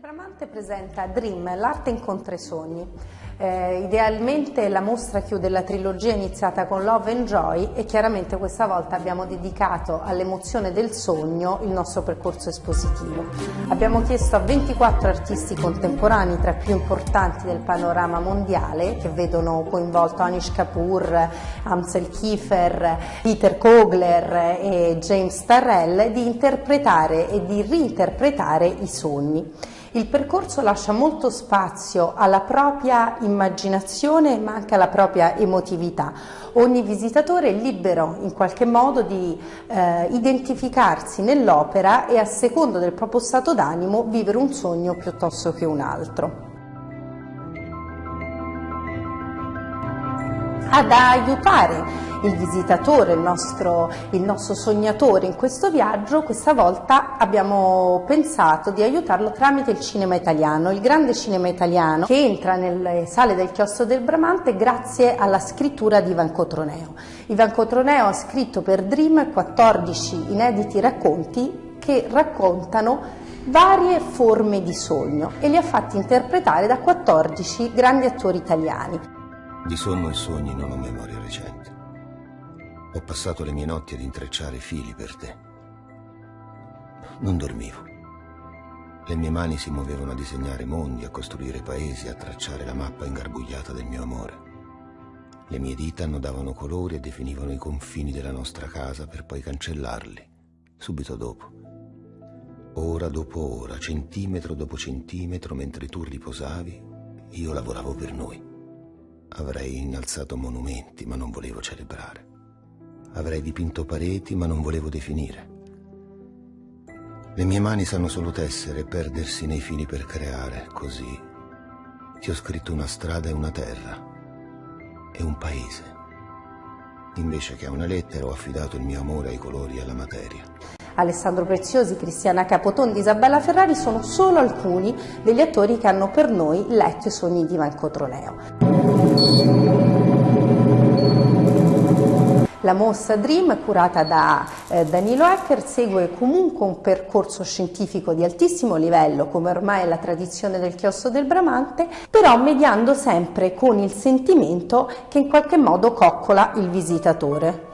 Bramante presenta Dream, l'arte incontra i sogni. Eh, idealmente la mostra chiude la trilogia iniziata con Love and Joy e chiaramente questa volta abbiamo dedicato all'emozione del sogno il nostro percorso espositivo. Abbiamo chiesto a 24 artisti contemporanei tra i più importanti del panorama mondiale che vedono coinvolto Anish Kapoor, Amsel Kiefer, Peter Kogler e James Tarrell di interpretare e di reinterpretare i sogni. Il percorso lascia molto spazio alla propria immaginazione ma anche alla propria emotività. Ogni visitatore è libero in qualche modo di eh, identificarsi nell'opera e a secondo del proprio stato d'animo vivere un sogno piuttosto che un altro. Ad aiutare il visitatore, il nostro, il nostro, sognatore in questo viaggio, questa volta abbiamo pensato di aiutarlo tramite il cinema italiano, il grande cinema italiano che entra nelle sale del chiostro del Bramante grazie alla scrittura di Ivan Cotroneo. Ivan Cotroneo ha scritto per Dream 14 inediti racconti che raccontano varie forme di sogno e li ha fatti interpretare da 14 grandi attori italiani. Di sonno e sogni non ho memoria recente. Ho passato le mie notti ad intrecciare fili per te. Non dormivo. Le mie mani si muovevano a disegnare mondi, a costruire paesi, a tracciare la mappa ingarbugliata del mio amore. Le mie dita annodavano colori e definivano i confini della nostra casa per poi cancellarli, subito dopo. Ora dopo ora, centimetro dopo centimetro, mentre tu riposavi, io lavoravo per noi. Avrei innalzato monumenti, ma non volevo celebrare. Avrei dipinto pareti, ma non volevo definire. Le mie mani sanno solo tessere e perdersi nei fili per creare, così ti ho scritto una strada e una terra e un paese. Invece che a una lettera ho affidato il mio amore ai colori e alla materia. Alessandro Preziosi, Cristiana Capotondi, Isabella Ferrari sono solo alcuni degli attori che hanno per noi letto i sogni di Ivan Cotroneo. La mostra Dream, curata da eh, Danilo Ecker, segue comunque un percorso scientifico di altissimo livello, come ormai è la tradizione del chiostro del Bramante, però mediando sempre con il sentimento che in qualche modo coccola il visitatore.